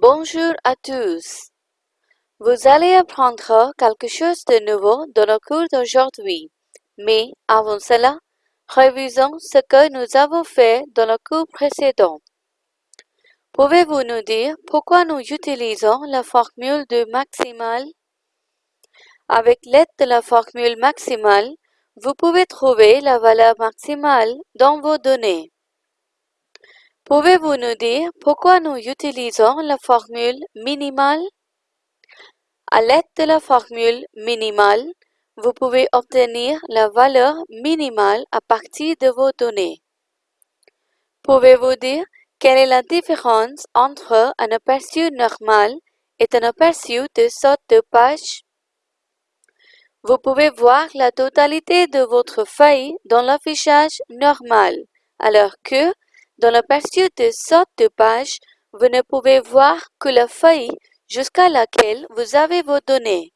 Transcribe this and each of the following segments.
Bonjour à tous. Vous allez apprendre quelque chose de nouveau dans le cours d'aujourd'hui. Mais avant cela, révisons ce que nous avons fait dans le cours précédent. Pouvez-vous nous dire pourquoi nous utilisons la formule de maximal? Avec l'aide de la formule maximale, vous pouvez trouver la valeur maximale dans vos données. Pouvez-vous nous dire pourquoi nous utilisons la formule minimale? À l'aide de la formule minimale, vous pouvez obtenir la valeur minimale à partir de vos données. Pouvez-vous dire quelle est la différence entre un aperçu normal et un aperçu de sorte de page? Vous pouvez voir la totalité de votre feuille dans l'affichage normal, alors que dans l'aperçu de sorte de page, vous ne pouvez voir que la feuille jusqu'à laquelle vous avez vos données.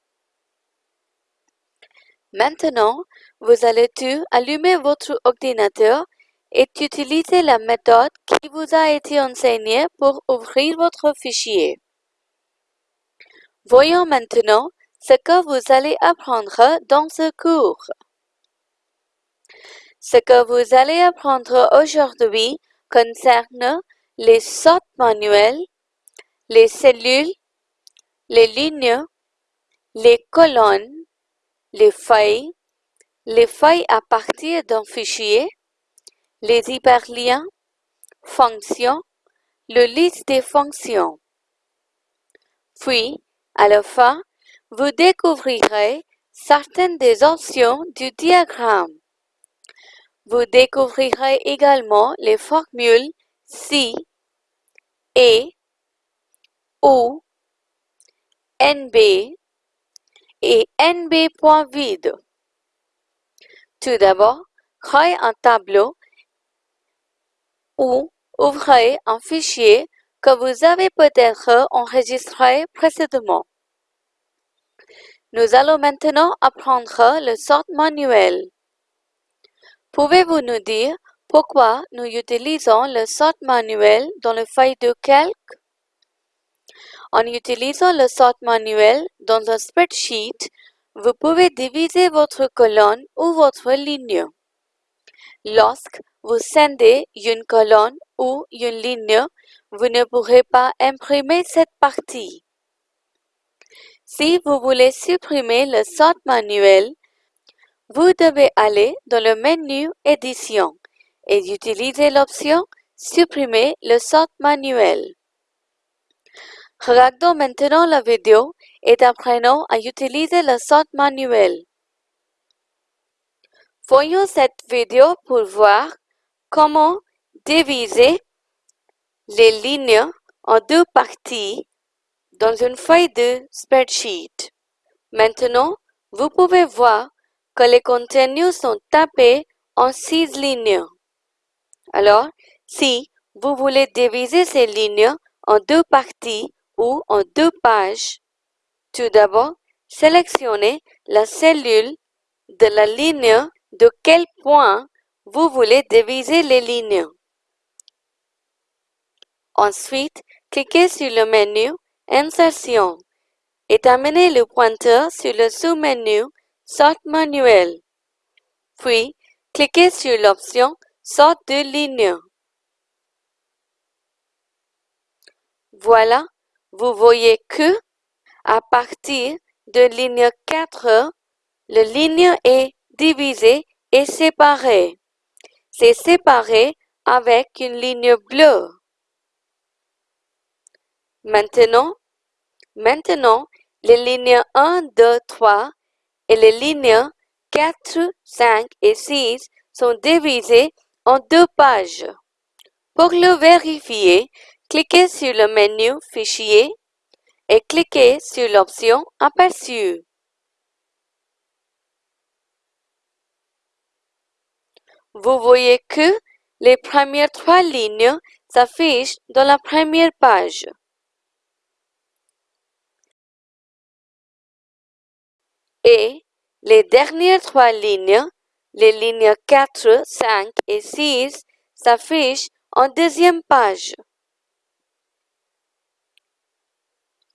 Maintenant, vous allez tout allumer votre ordinateur et utiliser la méthode qui vous a été enseignée pour ouvrir votre fichier. Voyons maintenant ce que vous allez apprendre dans ce cours. Ce que vous allez apprendre aujourd'hui concerne les sortes manuelles, les cellules, les lignes, les colonnes, les feuilles, les feuilles à partir d'un fichier, les hyperliens, fonctions, le liste des fonctions. Puis, à la fin, vous découvrirez certaines des options du diagramme. Vous découvrirez également les formules si, et, ou, nb et nb.vide. Tout d'abord, créez un tableau ou ouvrez un fichier que vous avez peut-être enregistré précédemment. Nous allons maintenant apprendre le sort manuel. Pouvez-vous nous dire pourquoi nous utilisons le sort manuel dans le feuille de calque? En utilisant le sort manuel dans un spreadsheet, vous pouvez diviser votre colonne ou votre ligne. Lorsque vous scindez une colonne ou une ligne, vous ne pourrez pas imprimer cette partie. Si vous voulez supprimer le sort manuel, vous devez aller dans le menu Édition et utiliser l'option Supprimer le sort manuel. Regardons maintenant la vidéo et apprenons à utiliser le sort manuel. Voyons cette vidéo pour voir comment diviser les lignes en deux parties dans une feuille de spreadsheet. Maintenant, vous pouvez voir que les contenus sont tapés en six lignes. Alors, si vous voulez diviser ces lignes en deux parties ou en deux pages, tout d'abord, sélectionnez la cellule de la ligne de quel point vous voulez diviser les lignes. Ensuite, cliquez sur le menu Insertion et amenez le pointeur sur le sous-menu Sort manuel. Puis, cliquez sur l'option Sort de ligne. Voilà, vous voyez que, à partir de ligne 4, la ligne est divisée et séparée. C'est séparé avec une ligne bleue. Maintenant, maintenant, les lignes 1, 2, 3 et les lignes 4, 5 et 6 sont divisées en deux pages. Pour le vérifier, cliquez sur le menu Fichier et cliquez sur l'option Aperçu. Vous voyez que les premières trois lignes s'affichent dans la première page. Et les dernières trois lignes, les lignes 4, 5 et 6, s'affichent en deuxième page.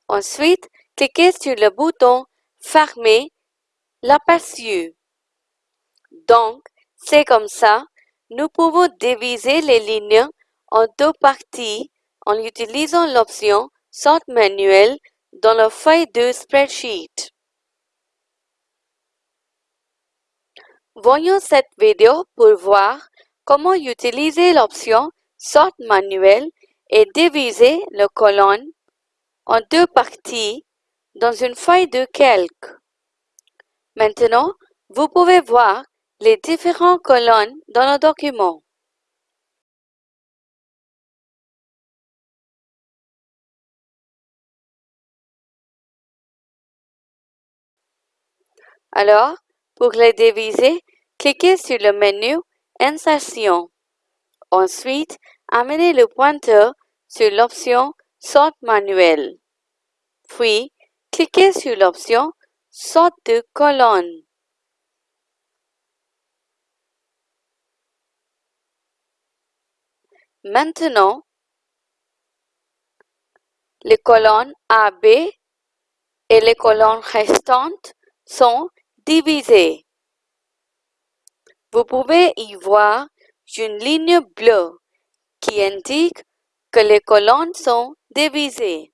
Ensuite, cliquez sur le bouton Fermer l'aperçu. Donc, c'est comme ça, nous pouvons diviser les lignes en deux parties en utilisant l'option Sort manuel dans la feuille de spreadsheet. Voyons cette vidéo pour voir comment utiliser l'option Sort manuel et diviser la colonne en deux parties dans une feuille de calque. Maintenant, vous pouvez voir les différentes colonnes dans le document. Alors, pour les diviser, cliquez sur le menu Insertion. Ensuite, amenez le pointeur sur l'option Sort manuel. Puis, cliquez sur l'option Sort de colonne. Maintenant, les colonnes AB et les colonnes restantes sont divisées. Vous pouvez y voir une ligne bleue qui indique que les colonnes sont divisées.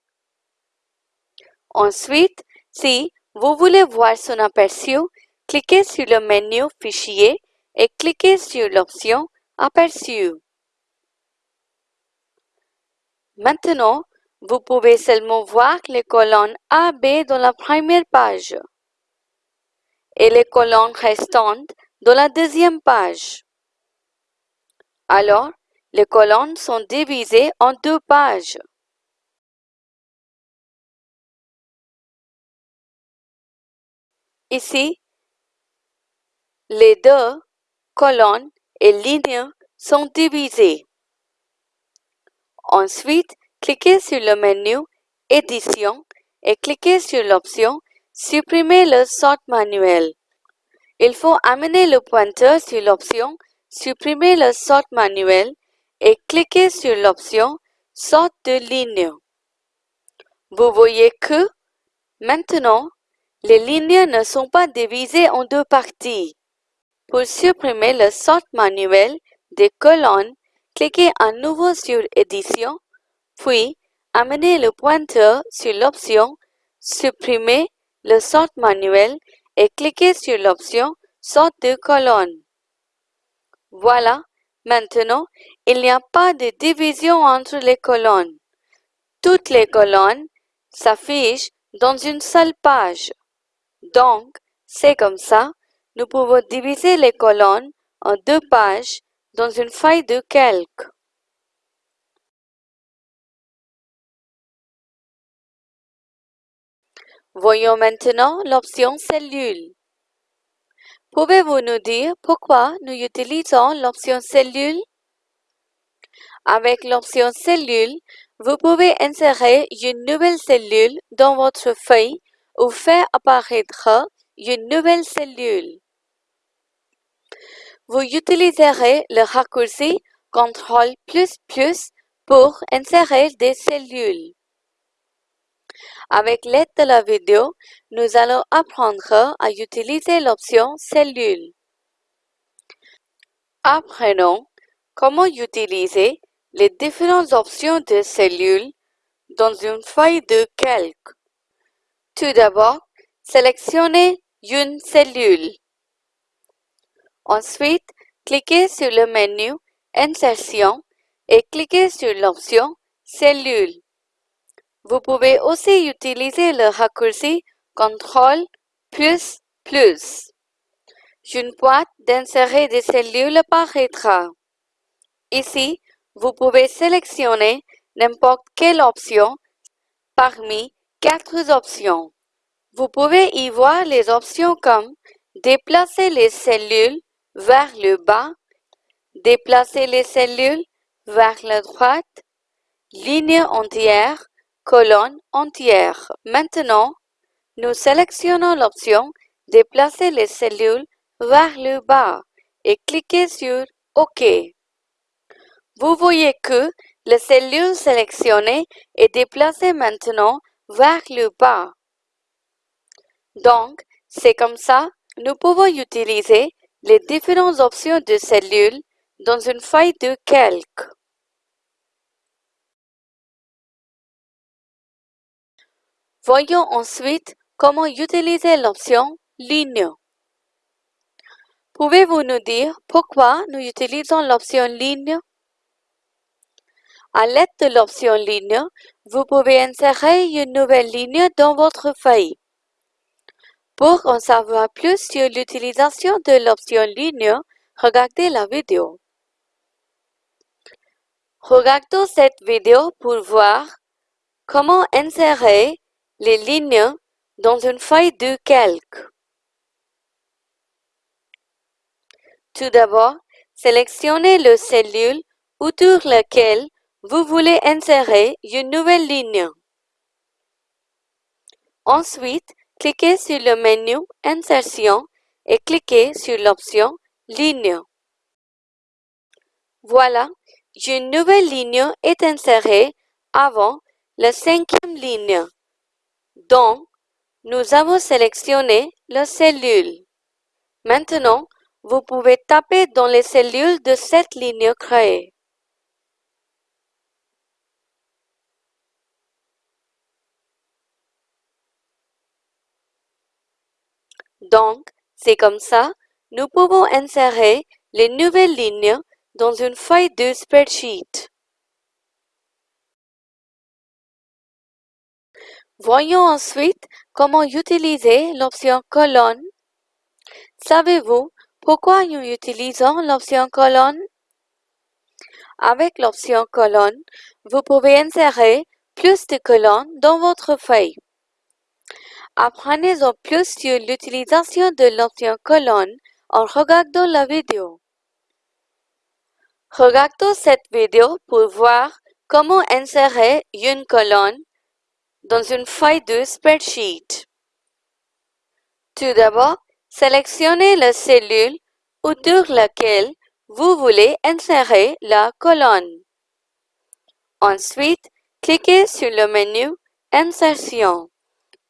Ensuite, si vous voulez voir son aperçu, cliquez sur le menu Fichier et cliquez sur l'option Aperçu. Maintenant, vous pouvez seulement voir les colonnes A, B dans la première page et les colonnes restantes dans la deuxième page. Alors, les colonnes sont divisées en deux pages. Ici, les deux colonnes et lignes sont divisées. Ensuite, cliquez sur le menu Édition et cliquez sur l'option Supprimer le sort manuel. Il faut amener le pointeur sur l'option Supprimer le sort manuel et cliquer sur l'option Sort de ligne. Vous voyez que, maintenant, les lignes ne sont pas divisées en deux parties. Pour supprimer le sort manuel des colonnes, cliquez à nouveau sur Édition, puis amenez le pointeur sur l'option Supprimer le sort manuel et cliquez sur l'option Sort de colonne. Voilà, maintenant, il n'y a pas de division entre les colonnes. Toutes les colonnes s'affichent dans une seule page. Donc, c'est comme ça, nous pouvons diviser les colonnes en deux pages dans une feuille de calque. Voyons maintenant l'option Cellule. Pouvez-vous nous dire pourquoi nous utilisons l'option Cellule? Avec l'option Cellule, vous pouvez insérer une nouvelle cellule dans votre feuille ou faire apparaître une nouvelle cellule. Vous utiliserez le raccourci CTRL pour insérer des cellules. Avec l'aide de la vidéo, nous allons apprendre à utiliser l'option Cellule. Apprenons comment utiliser les différentes options de cellules dans une feuille de calque. Tout d'abord, sélectionnez une cellule. Ensuite, cliquez sur le menu Insertion et cliquez sur l'option Cellule. Vous pouvez aussi utiliser le raccourci CTRL plus plus. Une boîte d'insérer des cellules apparaîtra. Ici, vous pouvez sélectionner n'importe quelle option parmi quatre options. Vous pouvez y voir les options comme déplacer les cellules vers le bas, déplacer les cellules vers la droite, ligne entière, colonne entière. Maintenant, nous sélectionnons l'option Déplacer les cellules vers le bas et cliquez sur OK. Vous voyez que la cellule sélectionnée est déplacée maintenant vers le bas. Donc, c'est comme ça, nous pouvons utiliser les différentes options de cellules dans une feuille de calque. Voyons ensuite comment utiliser l'option Ligne. Pouvez-vous nous dire pourquoi nous utilisons l'option Ligne? À l'aide de l'option Ligne, vous pouvez insérer une nouvelle ligne dans votre feuille. Pour en savoir plus sur l'utilisation de l'option Ligne, regardez la vidéo. Regardons cette vidéo pour voir comment insérer les lignes dans une feuille de calque. Tout d'abord, sélectionnez le cellule autour laquelle vous voulez insérer une nouvelle ligne. Ensuite, cliquez sur le menu Insertion et cliquez sur l'option Ligne. Voilà, une nouvelle ligne est insérée avant la cinquième ligne. Donc, nous avons sélectionné la cellule. Maintenant, vous pouvez taper dans les cellules de cette ligne créée. Donc, c'est comme ça, nous pouvons insérer les nouvelles lignes dans une feuille de spreadsheet. Voyons ensuite comment utiliser l'option colonne. Savez-vous pourquoi nous utilisons l'option colonne? Avec l'option colonne, vous pouvez insérer plus de colonnes dans votre feuille. Apprenez en plus sur l'utilisation de l'option colonne en regardant la vidéo. Regardons cette vidéo pour voir comment insérer une colonne dans une feuille de spreadsheet. Tout d'abord, sélectionnez la cellule autour laquelle vous voulez insérer la colonne. Ensuite, cliquez sur le menu Insertion,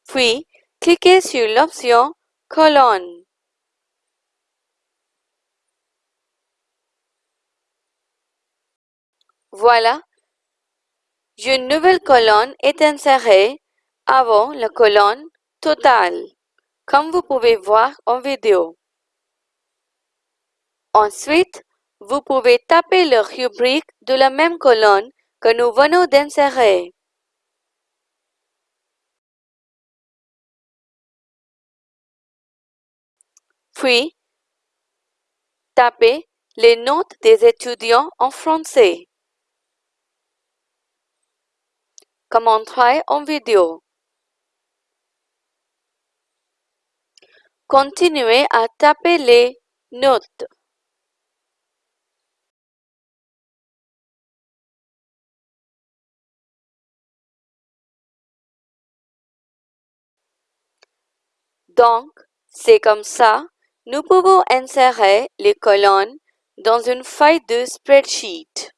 puis cliquez sur l'option Colonne. Voilà, une nouvelle colonne est insérée avant la colonne totale, comme vous pouvez voir en vidéo. Ensuite, vous pouvez taper le rubrique de la même colonne que nous venons d'insérer. Puis, tapez les notes des étudiants en français. Comme montré en vidéo. Continuez à taper les notes. Donc, c'est comme ça, nous pouvons insérer les colonnes dans une feuille de spreadsheet.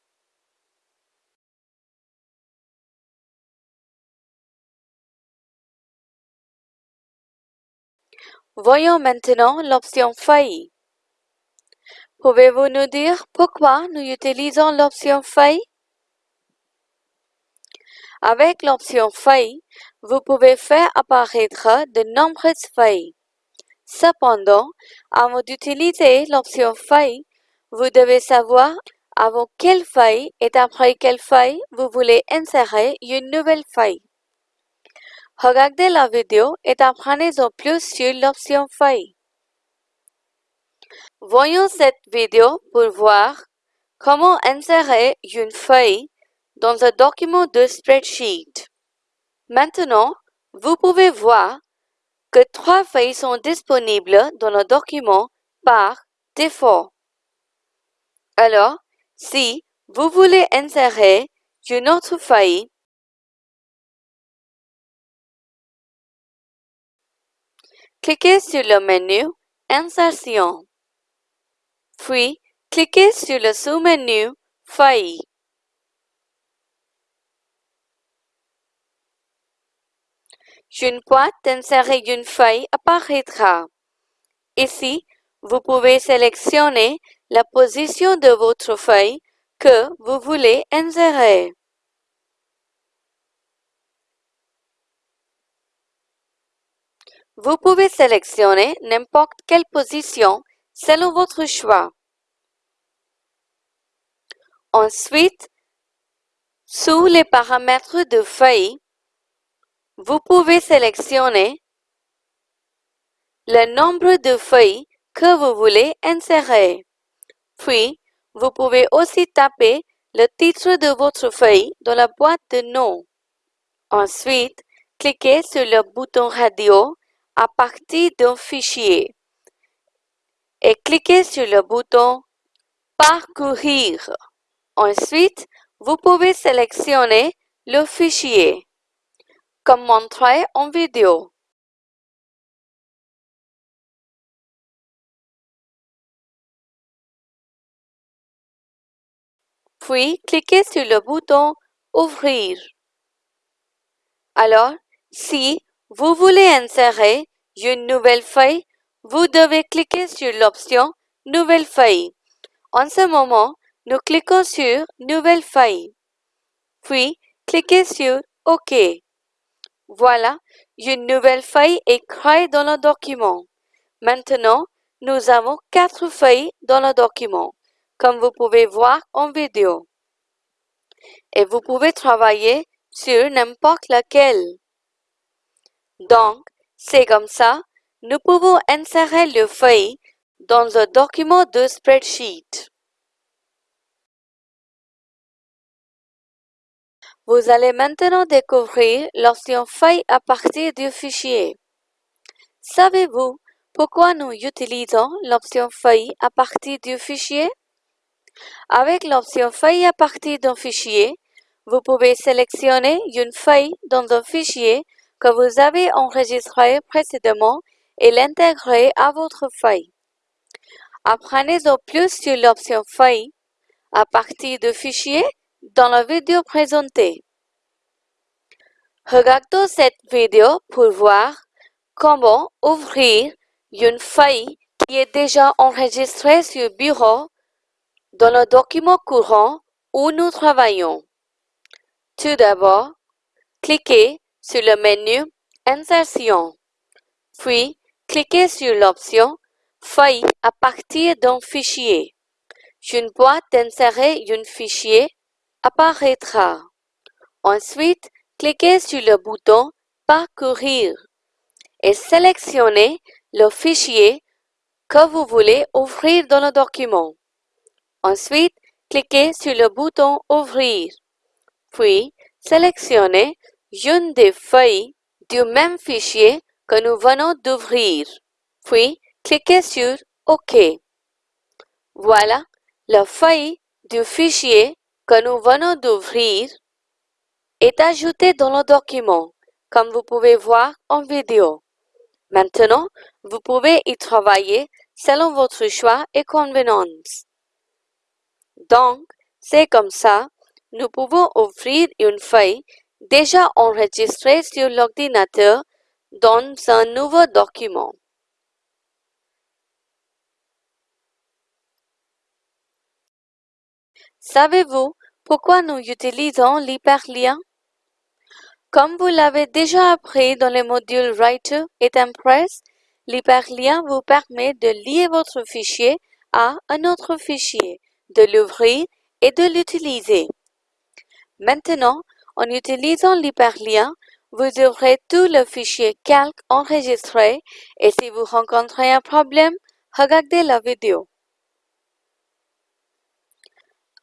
Voyons maintenant l'option feuille. Pouvez-vous nous dire pourquoi nous utilisons l'option feuille? Avec l'option feuille, vous pouvez faire apparaître de nombreuses feuilles. Cependant, avant d'utiliser l'option feuille, vous devez savoir avant quelle feuille et après quelle feuille vous voulez insérer une nouvelle feuille. Regardez la vidéo et apprenez-en plus sur l'option feuille. Voyons cette vidéo pour voir comment insérer une feuille dans un document de spreadsheet. Maintenant, vous pouvez voir que trois feuilles sont disponibles dans le document par défaut. Alors, si vous voulez insérer une autre feuille, Cliquez sur le menu Insertion. Puis, cliquez sur le sous-menu Feuille. une boîte d'insérer une feuille apparaîtra. Ici, vous pouvez sélectionner la position de votre feuille que vous voulez insérer. Vous pouvez sélectionner n'importe quelle position selon votre choix. Ensuite, sous les paramètres de feuille, vous pouvez sélectionner le nombre de feuilles que vous voulez insérer. Puis, vous pouvez aussi taper le titre de votre feuille dans la boîte de nom. Ensuite, cliquez sur le bouton radio à partir d'un fichier et cliquez sur le bouton Parcourir. Ensuite, vous pouvez sélectionner le fichier, comme montré en vidéo. Puis, cliquez sur le bouton Ouvrir. Alors, si vous voulez insérer une nouvelle feuille, vous devez cliquer sur l'option Nouvelle feuille. En ce moment, nous cliquons sur Nouvelle feuille. Puis, cliquez sur OK. Voilà, une nouvelle feuille est créée dans le document. Maintenant, nous avons quatre feuilles dans le document, comme vous pouvez voir en vidéo. Et vous pouvez travailler sur n'importe laquelle. Donc, c'est comme ça, nous pouvons insérer le feuille dans un document de spreadsheet. Vous allez maintenant découvrir l'option feuille à partir du fichier. Savez-vous pourquoi nous utilisons l'option feuille à partir du fichier? Avec l'option feuille à partir d'un fichier, vous pouvez sélectionner une feuille dans un fichier que vous avez enregistré précédemment et l'intégrer à votre feuille. Apprenez-en plus sur l'option feuille à partir de fichiers dans la vidéo présentée. Regardez cette vidéo pour voir comment ouvrir une feuille qui est déjà enregistrée sur Bureau dans le document courant où nous travaillons. Tout d'abord, cliquez sur le menu Insertion, puis cliquez sur l'option Feuille à partir d'un fichier. Une boîte d'insérer un fichier apparaîtra. Ensuite, cliquez sur le bouton Parcourir et sélectionnez le fichier que vous voulez ouvrir dans le document. Ensuite, cliquez sur le bouton Ouvrir, puis sélectionnez une des feuilles du même fichier que nous venons d'ouvrir, puis cliquez sur OK. Voilà, la feuille du fichier que nous venons d'ouvrir est ajoutée dans le document, comme vous pouvez voir en vidéo. Maintenant, vous pouvez y travailler selon votre choix et convenance. Donc, c'est comme ça, nous pouvons ouvrir une feuille déjà enregistrée sur l'ordinateur dans un nouveau document. Savez-vous pourquoi nous utilisons l'hyperlien? Comme vous l'avez déjà appris dans les modules Writer et Impress, l'hyperlien vous permet de lier votre fichier à un autre fichier, de l'ouvrir et de l'utiliser. Maintenant, en utilisant l'hyperlien, vous ouvrez tout le fichier calque enregistré et si vous rencontrez un problème, regardez la vidéo.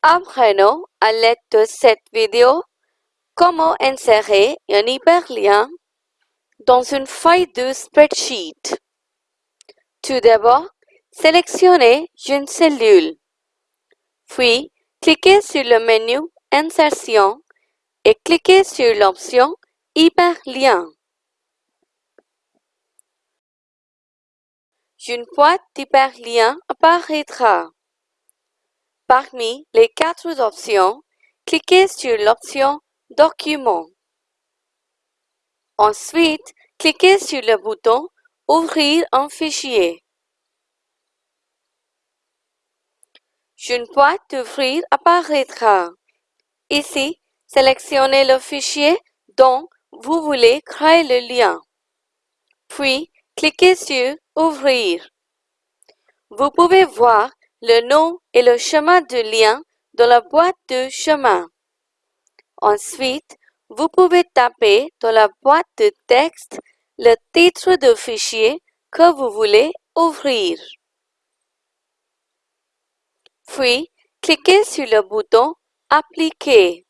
Apprenons à l'aide de cette vidéo comment insérer un hyperlien dans une feuille de spreadsheet. Tout d'abord, sélectionnez une cellule. Puis, cliquez sur le menu Insertion et cliquez sur l'option Hyperlien. Une boîte d'hyperlien apparaîtra. Parmi les quatre options, cliquez sur l'option Document. Ensuite, cliquez sur le bouton Ouvrir un fichier. Une boîte d'ouvrir apparaîtra. Ici, sélectionnez le fichier dont vous voulez créer le lien. Puis, cliquez sur Ouvrir. Vous pouvez voir le nom et le chemin de lien dans la boîte de chemin. Ensuite, vous pouvez taper dans la boîte de texte le titre de fichier que vous voulez ouvrir. Puis, cliquez sur le bouton Appliquer.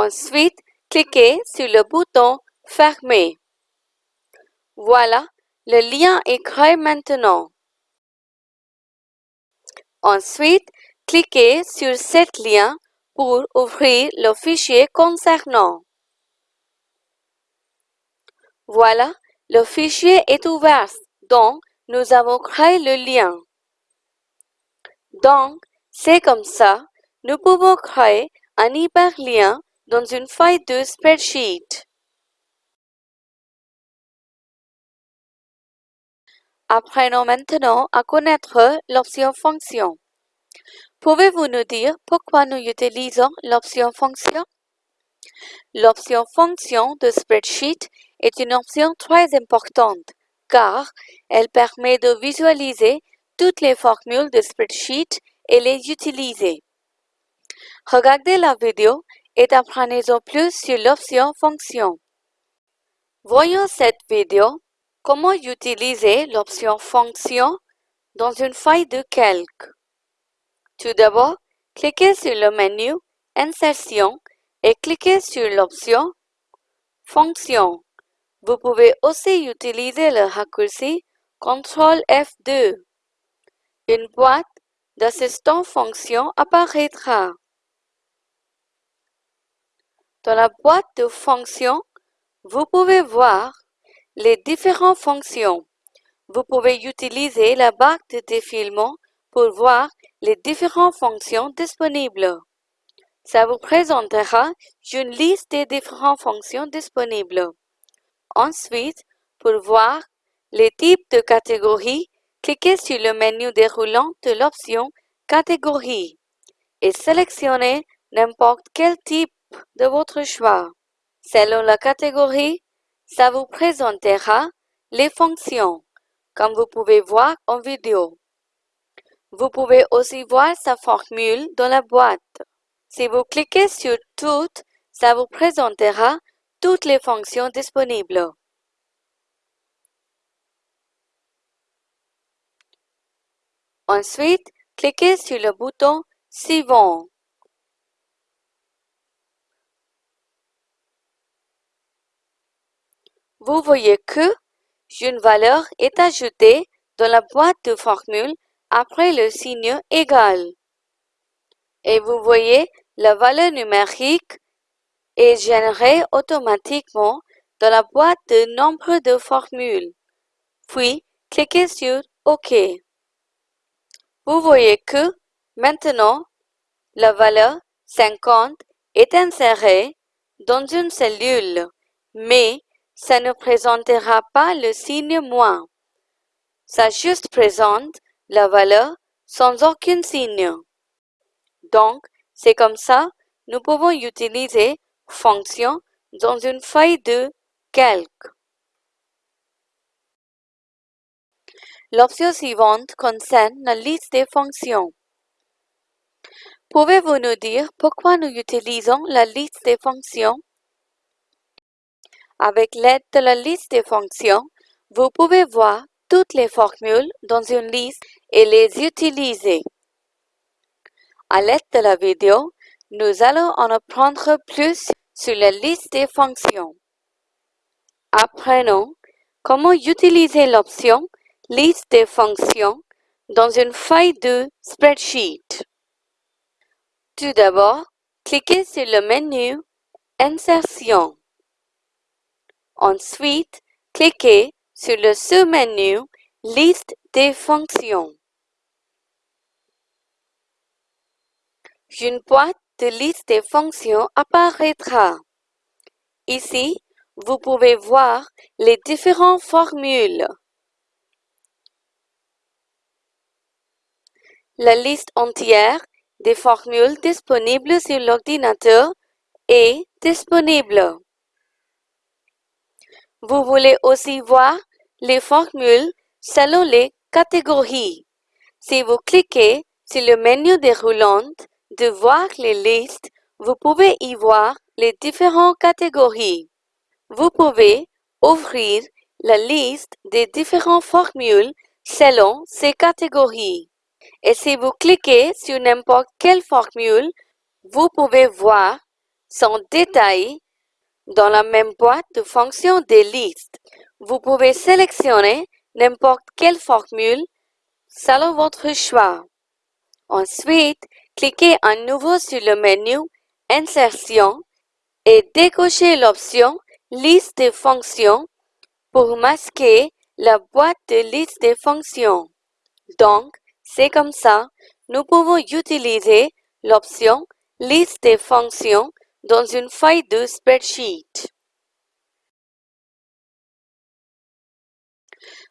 Ensuite, cliquez sur le bouton Fermer. Voilà, le lien est créé maintenant. Ensuite, cliquez sur cet lien pour ouvrir le fichier concernant. Voilà, le fichier est ouvert, donc nous avons créé le lien. Donc, c'est comme ça, nous pouvons créer un hyperlien dans une feuille de spreadsheet. Apprenons maintenant à connaître l'option fonction. Pouvez-vous nous dire pourquoi nous utilisons l'option fonction? L'option fonction de spreadsheet est une option très importante car elle permet de visualiser toutes les formules de spreadsheet et les utiliser. Regardez la vidéo et apprenez-en plus sur l'option fonction. Voyons cette vidéo Comment utiliser l'option Fonction dans une feuille de calque? Tout d'abord, cliquez sur le menu Insertion et cliquez sur l'option Fonction. Vous pouvez aussi utiliser le raccourci CTRL F2. Une boîte d'assistant fonction apparaîtra. Dans la boîte de fonction, vous pouvez voir les différentes fonctions. Vous pouvez utiliser la barre de défilement pour voir les différentes fonctions disponibles. Ça vous présentera une liste des différentes fonctions disponibles. Ensuite, pour voir les types de catégories, cliquez sur le menu déroulant de l'option Catégorie et sélectionnez n'importe quel type de votre choix. Selon la catégorie, ça vous présentera les fonctions, comme vous pouvez voir en vidéo. Vous pouvez aussi voir sa formule dans la boîte. Si vous cliquez sur Toutes, ça vous présentera toutes les fonctions disponibles. Ensuite, cliquez sur le bouton Suivant. Vous voyez que une valeur est ajoutée dans la boîte de formule après le signe égal. Et vous voyez la valeur numérique est générée automatiquement dans la boîte de nombre de formules. Puis, cliquez sur OK. Vous voyez que maintenant, la valeur 50 est insérée dans une cellule, mais ça ne présentera pas le signe moins. Ça juste présente la valeur sans aucun signe. Donc, c'est comme ça, nous pouvons utiliser fonction dans une feuille de calque. L'option suivante concerne la liste des fonctions. Pouvez-vous nous dire pourquoi nous utilisons la liste des fonctions? Avec l'aide de la liste des fonctions, vous pouvez voir toutes les formules dans une liste et les utiliser. À l'aide de la vidéo, nous allons en apprendre plus sur la liste des fonctions. Apprenons comment utiliser l'option Liste des fonctions dans une feuille de spreadsheet. Tout d'abord, cliquez sur le menu Insertion. Ensuite, cliquez sur le sous-menu Liste des fonctions. Une boîte de liste des fonctions apparaîtra. Ici, vous pouvez voir les différentes formules. La liste entière des formules disponibles sur l'ordinateur est disponible. Vous voulez aussi voir les formules selon les catégories. Si vous cliquez sur le menu déroulant de voir les listes, vous pouvez y voir les différentes catégories. Vous pouvez ouvrir la liste des différentes formules selon ces catégories. Et si vous cliquez sur n'importe quelle formule, vous pouvez voir son détail dans la même boîte de fonctions des listes. Vous pouvez sélectionner n'importe quelle formule selon votre choix. Ensuite, cliquez à nouveau sur le menu Insertion et décochez l'option Liste des fonctions pour masquer la boîte de liste des fonctions. Donc, c'est comme ça, nous pouvons utiliser l'option Liste des fonctions dans une feuille de spreadsheet.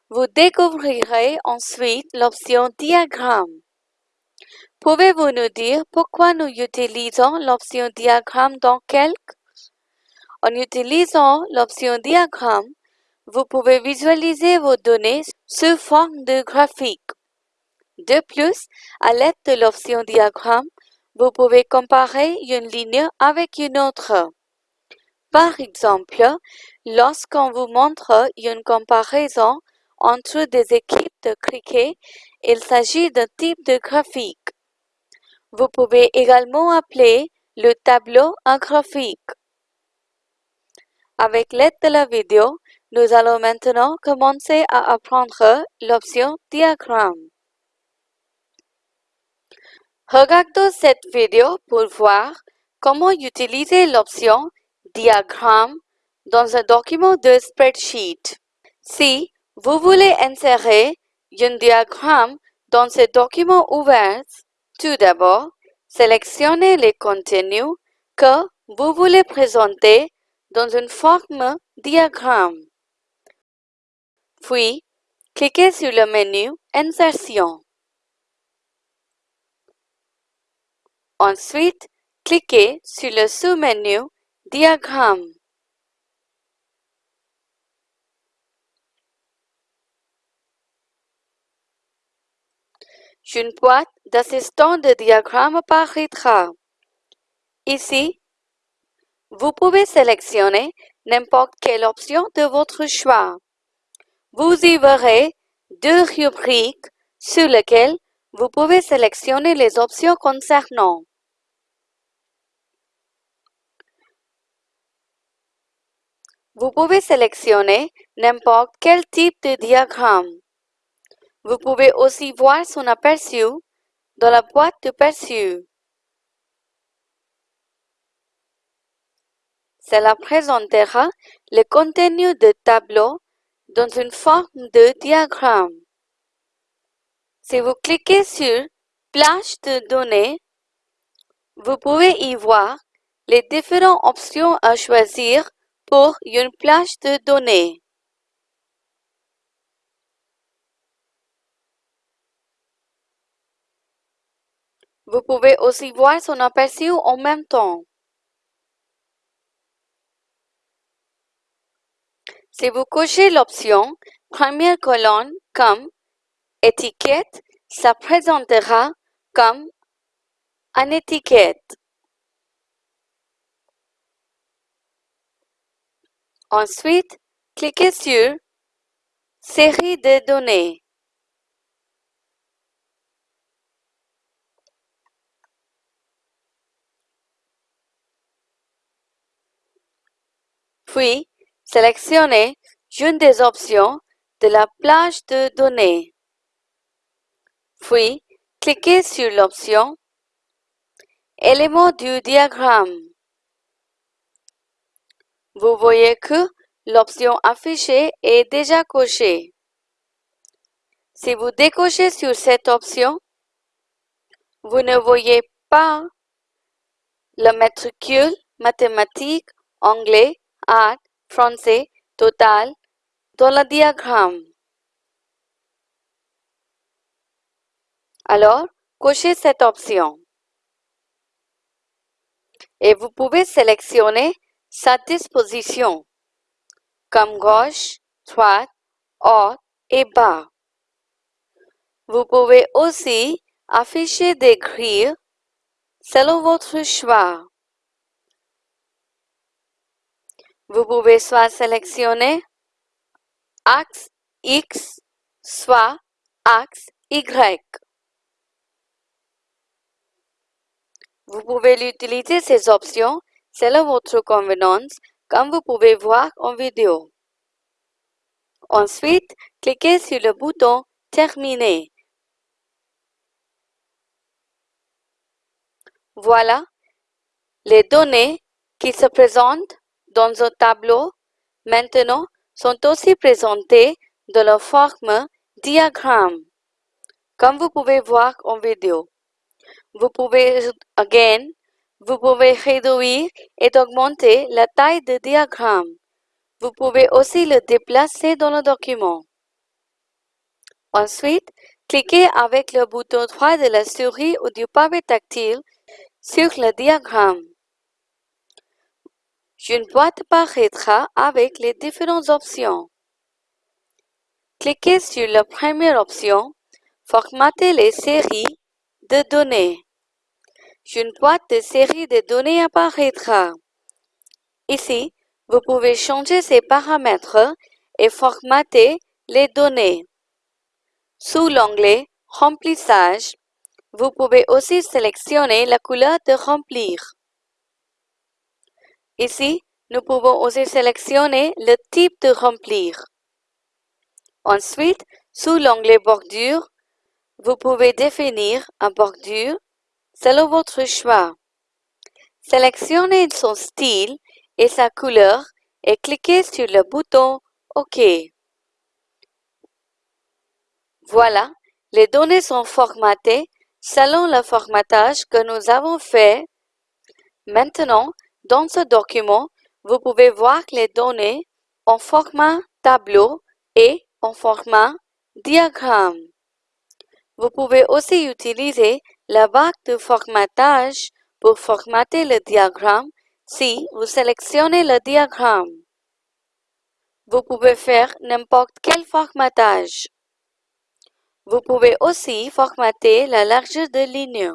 Vous découvrirez ensuite l'option Diagramme. Pouvez-vous nous dire pourquoi nous utilisons l'option Diagramme dans Calc? En utilisant l'option Diagramme, vous pouvez visualiser vos données sous forme de graphique. De plus, à l'aide de l'option Diagramme, vous pouvez comparer une ligne avec une autre. Par exemple, lorsqu'on vous montre une comparaison entre des équipes de cricket, il s'agit d'un type de graphique. Vous pouvez également appeler le tableau un graphique. Avec l'aide de la vidéo, nous allons maintenant commencer à apprendre l'option diagramme. Regardons cette vidéo pour voir comment utiliser l'option Diagramme dans un document de spreadsheet. Si vous voulez insérer un diagramme dans ce document ouvert, tout d'abord, sélectionnez les contenus que vous voulez présenter dans une forme diagramme. Puis, cliquez sur le menu Insertion. Ensuite, cliquez sur le sous-menu Diagramme. Une boîte d'assistant de diagramme apparaîtra. Ici, vous pouvez sélectionner n'importe quelle option de votre choix. Vous y verrez deux rubriques sur lesquelles vous pouvez sélectionner les options concernant. Vous pouvez sélectionner n'importe quel type de diagramme. Vous pouvez aussi voir son aperçu dans la boîte de perçu. Cela présentera le contenu de tableau dans une forme de diagramme. Si vous cliquez sur Plage de données, vous pouvez y voir les différentes options à choisir pour une plage de données. Vous pouvez aussi voir son aperçu en même temps. Si vous cochez l'option Première colonne comme étiquette, ça présentera comme une étiquette. Ensuite, cliquez sur Série de données. Puis, sélectionnez une des options de la plage de données. Puis, cliquez sur l'option Éléments du diagramme. Vous voyez que l'option affichée est déjà cochée. Si vous décochez sur cette option, vous ne voyez pas le matricule, mathématiques, anglais, art, français, total dans le diagramme. Alors, cochez cette option. Et vous pouvez sélectionner sa disposition, comme gauche, droite, haut et bas. Vous pouvez aussi afficher des grilles selon votre choix. Vous pouvez soit sélectionner axe X, soit axe Y. Vous pouvez utiliser ces options selon votre convenance comme vous pouvez voir en vidéo. Ensuite, cliquez sur le bouton Terminer. Voilà, les données qui se présentent dans un tableau maintenant sont aussi présentées dans la forme diagramme, comme vous pouvez voir en vidéo. Vous pouvez, again, vous pouvez réduire et augmenter la taille du diagramme. Vous pouvez aussi le déplacer dans le document. Ensuite, cliquez avec le bouton droit de la souris ou du pavé tactile sur le diagramme. Une boîte apparaîtra avec les différentes options. Cliquez sur la première option, Formater les séries de données. Une boîte de série de données apparaîtra. Ici, vous pouvez changer ces paramètres et formater les données. Sous l'onglet Remplissage, vous pouvez aussi sélectionner la couleur de remplir. Ici, nous pouvons aussi sélectionner le type de remplir. Ensuite, sous l'onglet Bordure, vous pouvez définir un bordure selon votre choix. Sélectionnez son style et sa couleur et cliquez sur le bouton OK. Voilà, les données sont formatées selon le formatage que nous avons fait. Maintenant, dans ce document, vous pouvez voir les données en format tableau et en format diagramme. Vous pouvez aussi utiliser la barre de formatage pour formater le diagramme si vous sélectionnez le diagramme. Vous pouvez faire n'importe quel formatage. Vous pouvez aussi formater la largeur de ligne.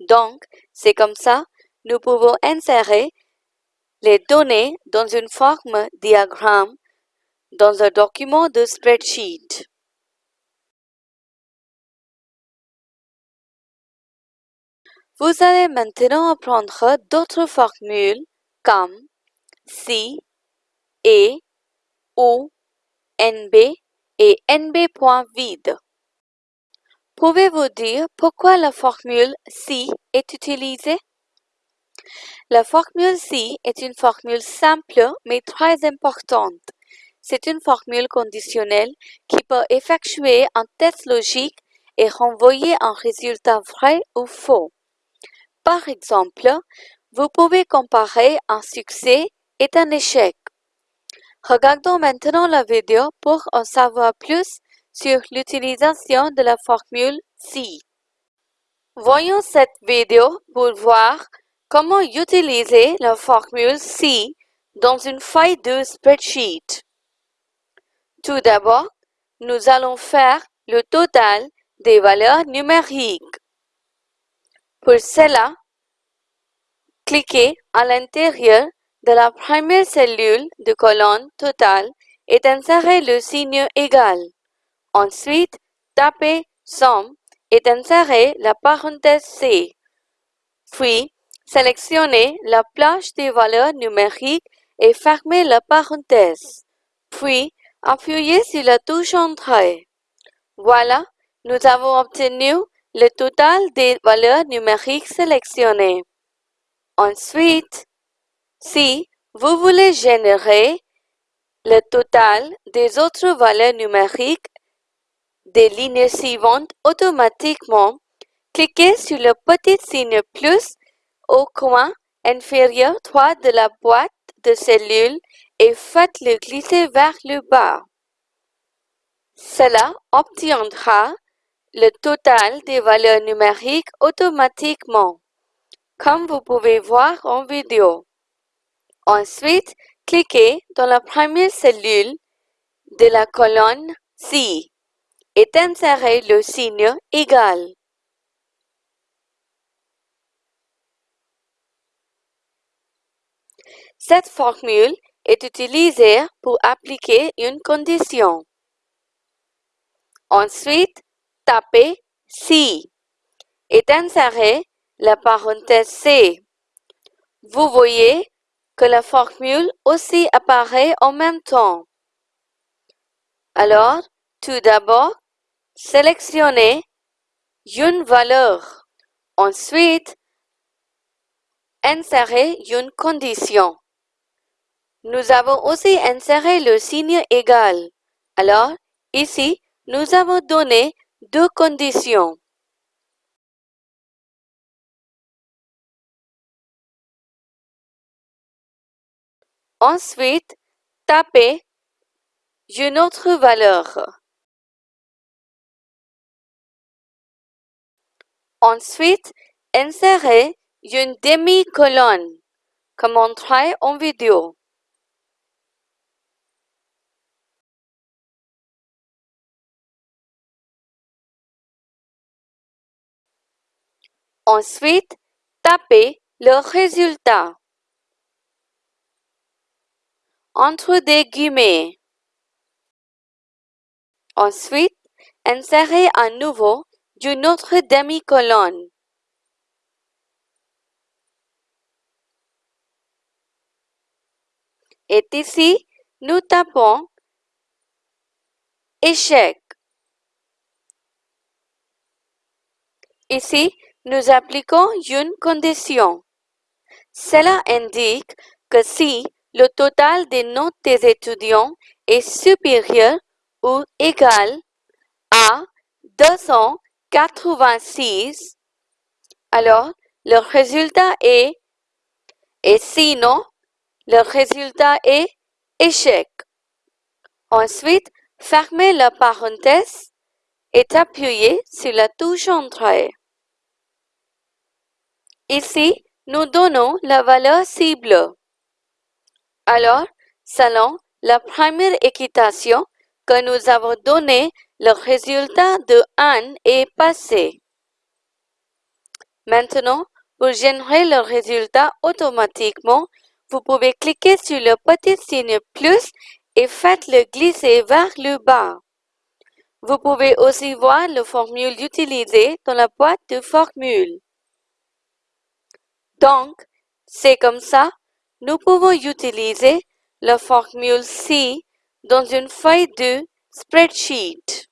Donc, c'est comme ça, nous pouvons insérer les données dans une forme diagramme dans un document de spreadsheet. Vous allez maintenant apprendre d'autres formules comme si, et, ou, nb et nb point vide. Pouvez-vous dire pourquoi la formule si est utilisée? La formule si est une formule simple mais très importante. C'est une formule conditionnelle qui peut effectuer un test logique et renvoyer un résultat vrai ou faux. Par exemple, vous pouvez comparer un succès et un échec. Regardons maintenant la vidéo pour en savoir plus sur l'utilisation de la formule SI. Voyons cette vidéo pour voir comment utiliser la formule SI dans une feuille de spreadsheet. Tout d'abord, nous allons faire le total des valeurs numériques. Pour cela, cliquez à l'intérieur de la première cellule de colonne totale et insérez le signe égal. Ensuite, tapez Somme et insérez la parenthèse C. Puis, sélectionnez la plage des valeurs numériques et fermez la parenthèse. Puis, Appuyez sur la touche Entrée. Voilà, nous avons obtenu le total des valeurs numériques sélectionnées. Ensuite, si vous voulez générer le total des autres valeurs numériques des lignes suivantes automatiquement, cliquez sur le petit signe plus au coin inférieur droit de la boîte de cellules et faites-le glisser vers le bas. Cela obtiendra le total des valeurs numériques automatiquement, comme vous pouvez voir en vidéo. Ensuite, cliquez dans la première cellule de la colonne C et insérez le signe égal. Cette formule est utilisée pour appliquer une condition. Ensuite, tapez si et insérez la parenthèse C. Vous voyez que la formule aussi apparaît en même temps. Alors, tout d'abord, sélectionnez une valeur. Ensuite, insérez une condition. Nous avons aussi inséré le signe égal. Alors, ici, nous avons donné deux conditions. Ensuite, tapez une autre valeur. Ensuite, insérez une demi-colonne, comme montré en vidéo. Ensuite, tapez le résultat entre des guillemets. Ensuite, insérez à nouveau d'une autre demi-colonne. Et ici, nous tapons échec. Ici, nous appliquons une condition. Cela indique que si le total des notes des étudiants est supérieur ou égal à 286, alors le résultat est et sinon, le résultat est échec. Ensuite, fermez la parenthèse et appuyez sur la touche Entrée. Ici, nous donnons la valeur cible? Alors, selon la première équitation que nous avons donnée, le résultat de 1 est passé. Maintenant, pour générer le résultat automatiquement, vous pouvez cliquer sur le petit signe plus et faites-le glisser vers le bas. Vous pouvez aussi voir la formule utilisée dans la boîte de formule. Donc, c'est comme ça, nous pouvons utiliser la formule C dans une feuille de spreadsheet.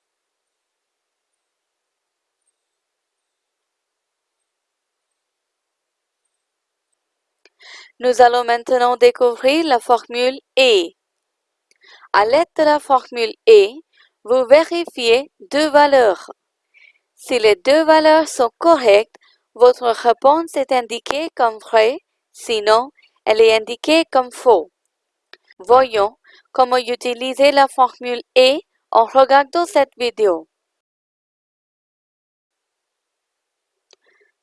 Nous allons maintenant découvrir la formule E. À l'aide de la formule E, vous vérifiez deux valeurs. Si les deux valeurs sont correctes, votre réponse est indiquée comme vrai, sinon elle est indiquée comme faux. Voyons comment utiliser la formule E en regardant cette vidéo.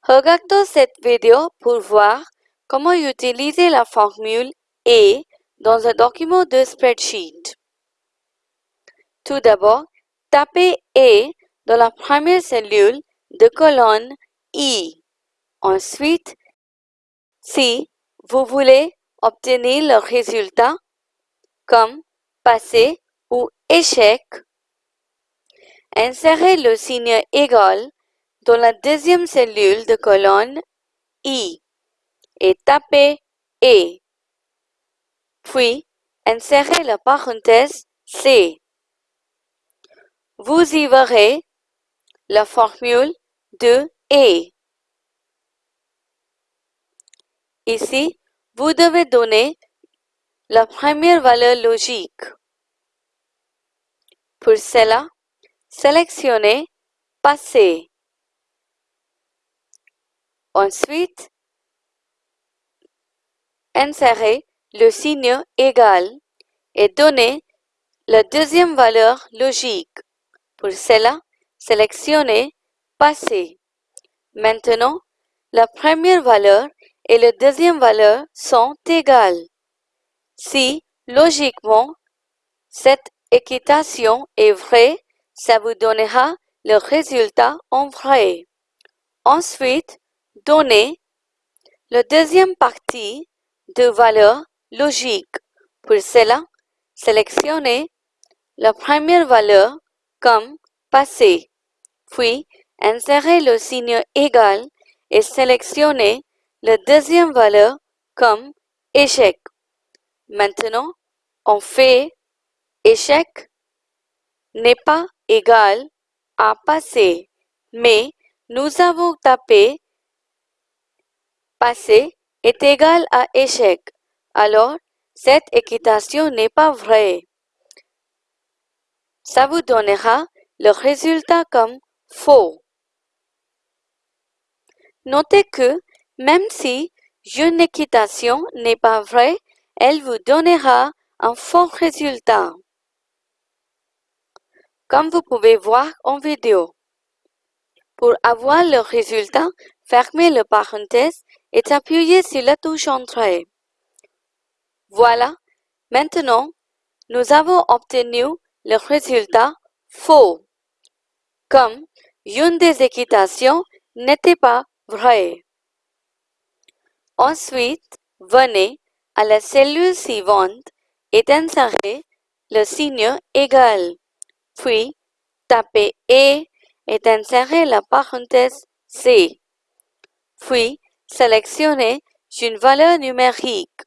Regardons cette vidéo pour voir comment utiliser la formule E dans un document de spreadsheet. Tout d'abord, tapez E dans la première cellule de colonne I. Ensuite, si vous voulez obtenir le résultat comme passé ou échec, insérez le signe égal dans la deuxième cellule de colonne I et tapez E. Puis, insérez la parenthèse C. Vous y verrez la formule de E. Ici, vous devez donner la première valeur logique. Pour cela, sélectionnez Passé. Ensuite, insérez le signe égal et donnez la deuxième valeur logique. Pour cela, sélectionnez Passé. Maintenant, la première valeur et la deuxième valeur sont égales. Si, logiquement, cette équitation est vraie, ça vous donnera le résultat en vrai. Ensuite, donnez la deuxième partie de valeur logique. Pour cela, sélectionnez la première valeur comme passé, puis insérez le signe égal et sélectionnez la deuxième valeur comme échec. Maintenant, on fait échec n'est pas égal à passé, mais nous avons tapé passé est égal à échec. Alors, cette équitation n'est pas vraie. Ça vous donnera le résultat comme faux. Notez que même si une équitation n'est pas vraie, elle vous donnera un faux résultat. Comme vous pouvez voir en vidéo. Pour avoir le résultat, fermez le parenthèse et appuyez sur la touche Entrée. Voilà, maintenant, nous avons obtenu le résultat faux, comme une des équitations n'était pas vraie. Ensuite, venez à la cellule suivante et insérez le signe égal, puis tapez E et insérez la parenthèse C, puis sélectionnez une valeur numérique.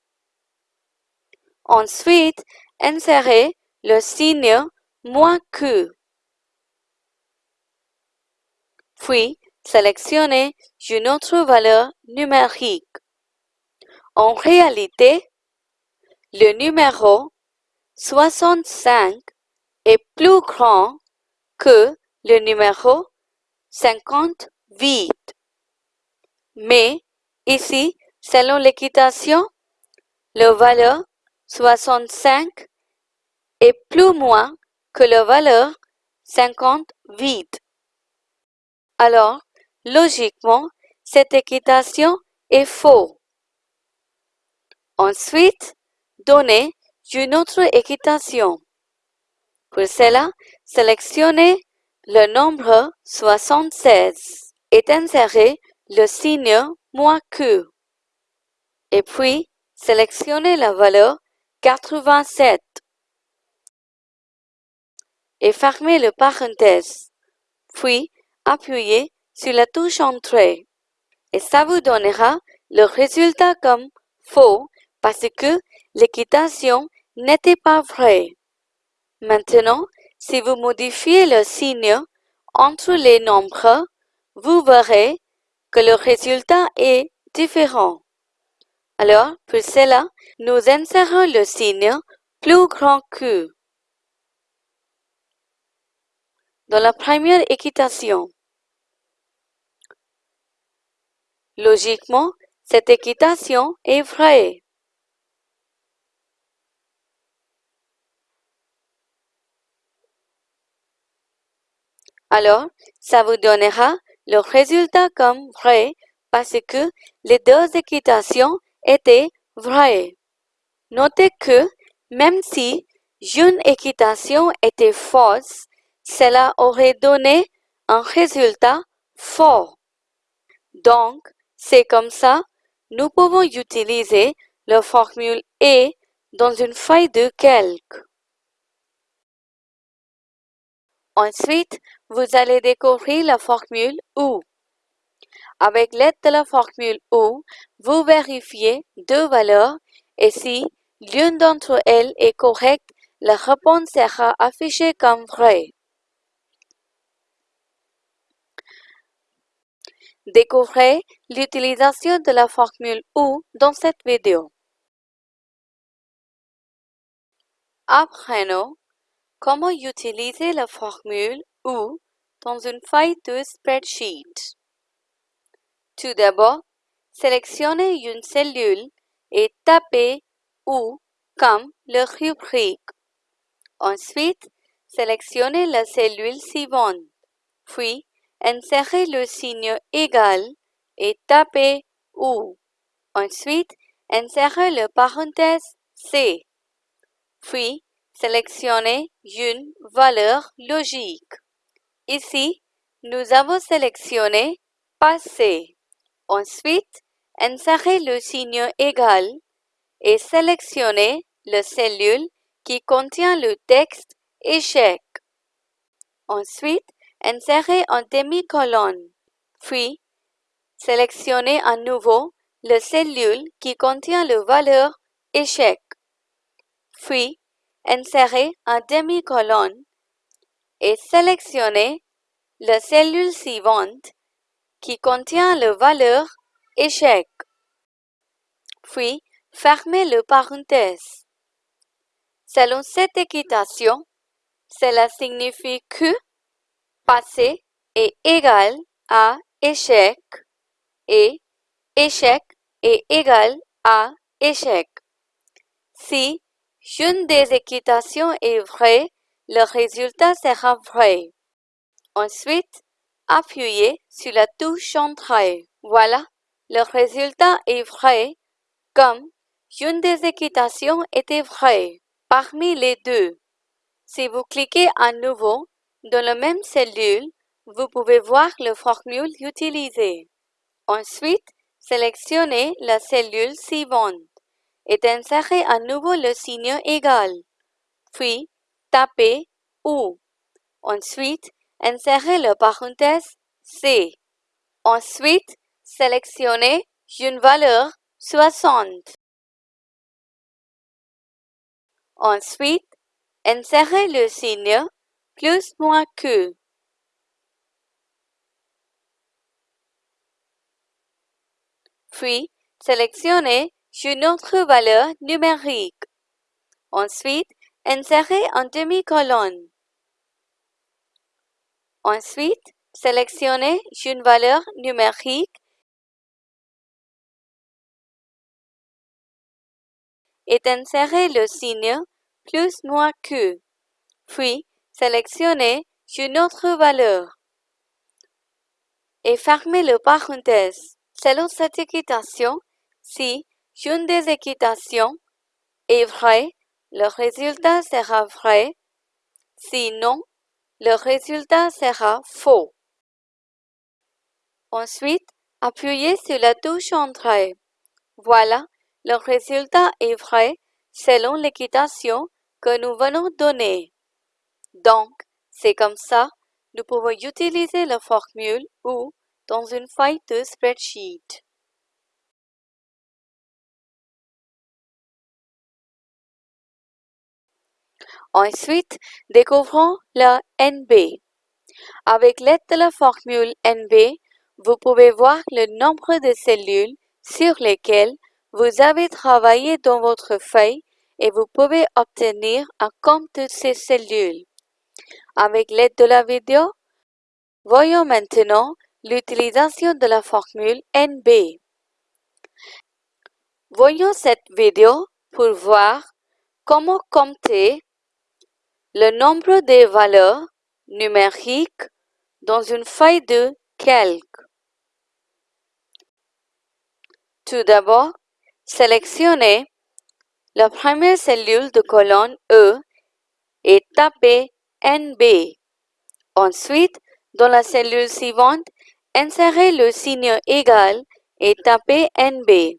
Ensuite, insérez le signe moins Q. Puis, sélectionnez une autre valeur numérique. En réalité, le numéro 65 est plus grand que le numéro 58. Mais ici, selon l'équitation, la valeur 65 est plus moins que la valeur 58. Alors, logiquement, cette équitation est faux. Ensuite, donnez une autre équitation. Pour cela, sélectionnez le nombre 76 et insérez le signe moins Q. Et puis, sélectionnez la valeur 87 et fermez le parenthèse. Puis, appuyez sur la touche Entrée. Et ça vous donnera le résultat comme faux parce que l'équitation n'était pas vraie. Maintenant, si vous modifiez le signe entre les nombres, vous verrez que le résultat est différent. Alors, pour cela, nous insérons le signe plus grand que dans la première équitation. Logiquement, cette équitation est vraie. Alors, ça vous donnera le résultat comme vrai parce que les deux équitations étaient vraies. Notez que même si une équitation était fausse, cela aurait donné un résultat faux. Donc, c'est comme ça, nous pouvons utiliser la formule E dans une feuille de calque. Ensuite, vous allez découvrir la formule OU. Avec l'aide de la formule OU, vous vérifiez deux valeurs et si l'une d'entre elles est correcte, la réponse sera affichée comme vraie. Découvrez l'utilisation de la formule OU dans cette vidéo. Apprenons comment utiliser la formule ou dans une feuille de spreadsheet. Tout d'abord, sélectionnez une cellule et tapez ou comme le rubrique. Ensuite, sélectionnez la cellule suivante, puis insérez le signe égal et tapez ou. Ensuite, insérez le parenthèse C. Puis, sélectionnez une valeur logique. Ici, nous avons sélectionné Passé. Ensuite, insérez le signe égal et sélectionnez la cellule qui contient le texte Échec. Ensuite, insérez un demi-colonne. Puis, sélectionnez à nouveau la cellule qui contient la valeur Échec. Puis, insérez un demi-colonne et sélectionnez la cellule suivante qui contient la valeur échec. Puis, fermez le parenthèse. Selon cette équitation, cela signifie que passé est égal à échec et échec est égal à échec. Si une des équitations est vraie, le résultat sera vrai. Ensuite, appuyez sur la touche Entrée. Voilà, le résultat est vrai comme une des équitations était vraie parmi les deux. Si vous cliquez à nouveau dans la même cellule, vous pouvez voir le formule utilisé. Ensuite, sélectionnez la cellule suivante et insérez à nouveau le signe égal. Puis, tapez OU. Ensuite, insérez le parenthèse C. Ensuite, sélectionnez une valeur 60. Ensuite, insérez le signe plus moins que. Puis, sélectionnez une autre valeur numérique. Ensuite, insérez un demi-colonne. Ensuite, sélectionnez une valeur numérique et insérez le signe plus moins que. Puis, sélectionnez une autre valeur et fermez le parenthèse. Selon cette équitation, si une des équitations est vraie, le résultat sera vrai. Sinon, le résultat sera faux. Ensuite, appuyez sur la touche Entrée. Voilà, le résultat est vrai selon l'équitation que nous venons donner. Donc, c'est comme ça, nous pouvons utiliser la formule ou dans une feuille de spreadsheet. Ensuite, découvrons la NB. Avec l'aide de la formule NB, vous pouvez voir le nombre de cellules sur lesquelles vous avez travaillé dans votre feuille et vous pouvez obtenir un compte de ces cellules. Avec l'aide de la vidéo, voyons maintenant l'utilisation de la formule NB. Voyons cette vidéo pour voir comment compter le nombre de valeurs numériques dans une feuille de calque. Tout d'abord, sélectionnez la première cellule de colonne E et tapez NB. Ensuite, dans la cellule suivante, insérez le signe égal et tapez NB.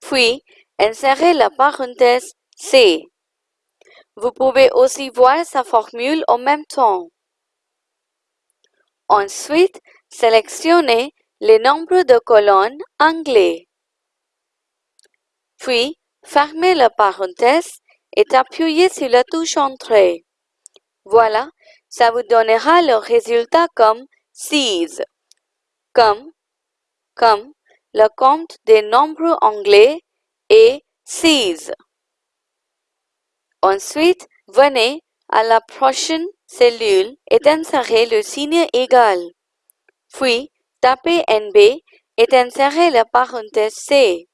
Puis, insérez la parenthèse C. Vous pouvez aussi voir sa formule en même temps. Ensuite, sélectionnez les nombres de colonnes anglais. Puis, fermez la parenthèse et appuyez sur la touche Entrée. Voilà, ça vous donnera le résultat comme 6, comme, comme le compte des nombres anglais est 6. Ensuite, venez à la prochaine cellule et insérez le signe égal. Puis, tapez NB et insérez la parenthèse C.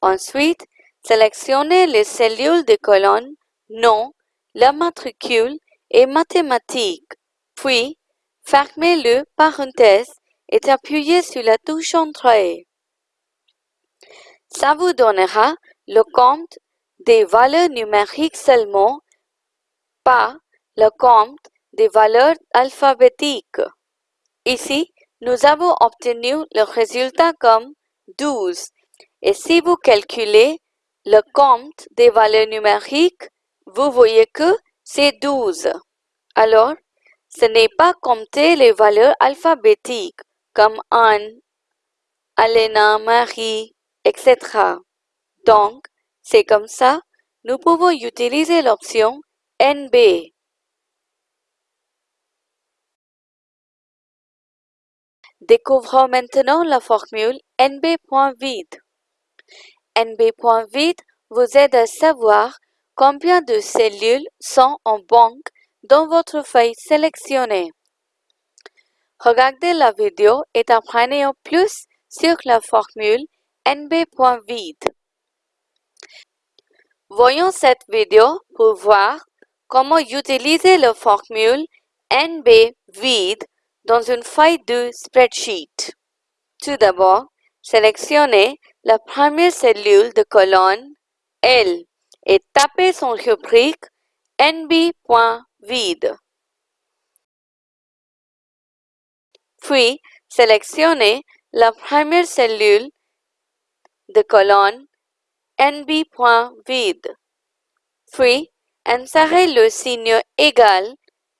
Ensuite, sélectionnez les cellules de colonne, nom, la matricule et mathématiques. Puis, fermez le parenthèse et appuyez sur la touche Entrée. Ça vous donnera le compte des valeurs numériques seulement, pas le compte des valeurs alphabétiques. Ici, nous avons obtenu le résultat comme 12. Et si vous calculez le compte des valeurs numériques, vous voyez que c'est 12. Alors, ce n'est pas compter les valeurs alphabétiques comme Anne, Alena, Marie, etc. Donc, c'est comme ça, nous pouvons utiliser l'option NB. Découvrons maintenant la formule NB.vide. NB.vide vous aide à savoir combien de cellules sont en banque dans votre feuille sélectionnée. Regardez la vidéo et apprenez en plus sur la formule NB.vide. Voyons cette vidéo pour voir comment utiliser la formule NB vide dans une feuille de spreadsheet. Tout d'abord, sélectionnez la première cellule de colonne L et tapez son rubrique nb.vide. Puis, sélectionnez la première cellule de colonne nb.vide. Puis, insérez le signe égal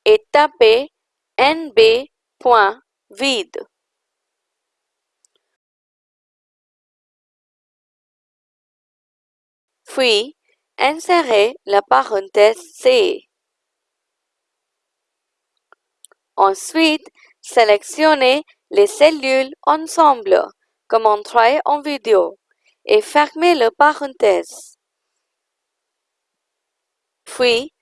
et tapez nb point vide. Puis, insérez la parenthèse C. Ensuite, sélectionnez les cellules ensemble, comme montré en vidéo, et fermez la parenthèse. Puis,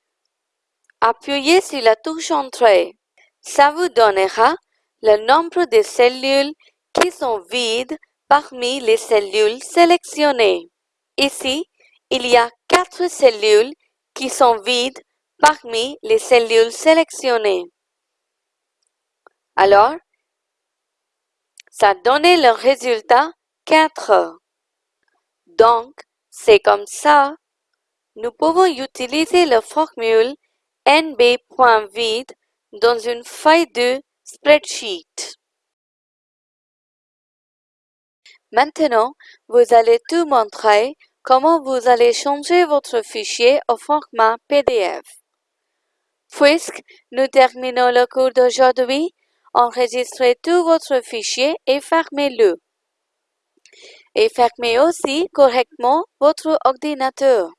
appuyez sur la touche Entrée. Ça vous donnera le nombre de cellules qui sont vides parmi les cellules sélectionnées. Ici, il y a quatre cellules qui sont vides parmi les cellules sélectionnées. Alors, ça donne le résultat 4. Donc, c'est comme ça, nous pouvons utiliser la formule nb.vide dans une feuille de spreadsheet. Maintenant, vous allez tout montrer comment vous allez changer votre fichier au format PDF. Puisque nous terminons le cours d'aujourd'hui, enregistrez tout votre fichier et fermez-le. Et fermez aussi correctement votre ordinateur.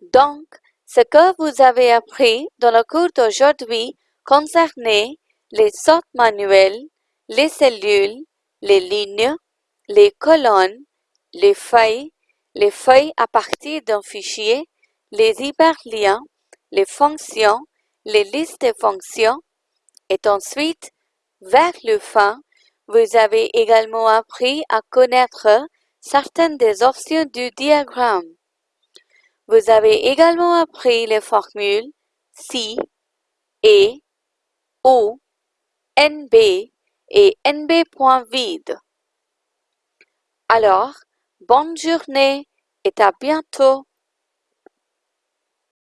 Donc, ce que vous avez appris dans le cours d'aujourd'hui concernait les sortes manuelles, les cellules, les lignes, les colonnes, les feuilles, les feuilles à partir d'un fichier, les hyperliens, les fonctions, les listes de fonctions, et ensuite, vers le fin, vous avez également appris à connaître certaines des options du diagramme. Vous avez également appris les formules si, et, ou, nb et nb.vide. Alors, bonne journée et à bientôt.